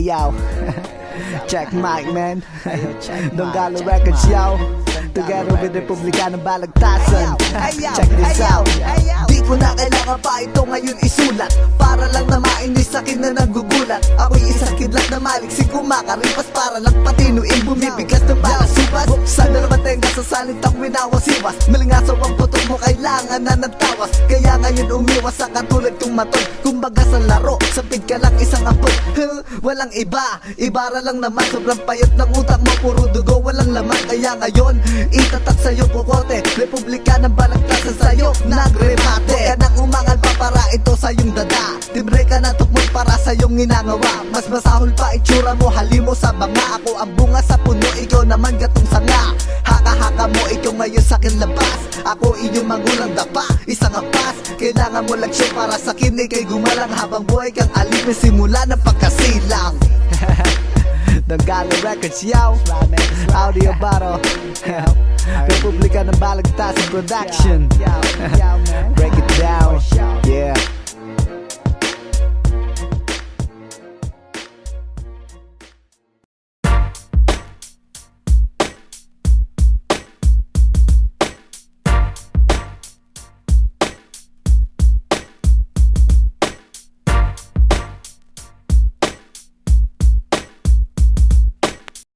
yo. check mic, man. Don't check Records, yo. Together with Records. Republika ng Balagtasan. Check this out. Di ko na kailangan pa ito ngayon isulat Para lang na mainis sa akin na nagugulat Ako'y isang kidlat na maliksik kumakaripas Para lang patinuin bumibigas ng balasupas Sana naman tenga sa salitang winawasiwas Malingasaw ang putok mo kailangan na nagtawas Kaya ngayon umiwas sa katulad kong matol. Kumbaga sa laro, sapid ka lang isang apot Huh, Walang iba, ibara lang naman. Sobrang payot ng utak mo, puro dugo Walang laman, kaya ngayon Itatak sa'yo kukote Republika ng balagtasan sa'yo Nagremate Huwag ka nang umangal pa para ito sa iyong dada. Tibre ka na tukmol para sa iyong ginagawa Mas masahol pa itsura mo Halimo sa banga. Ako ang bunga sa puno Ikaw naman gatong sanga. Haka-haka mo ikaw ngayon sa akin labas Ako iyong magulang dapa. Isang apas Kailangan mo lang siya para sa akin Ika'y gumalang. Habang buhay kang alipin Simula ng pagkasilang. The Galo Records, yo. Audio Baro Republika ng Balagtasan Production. Yo, yo,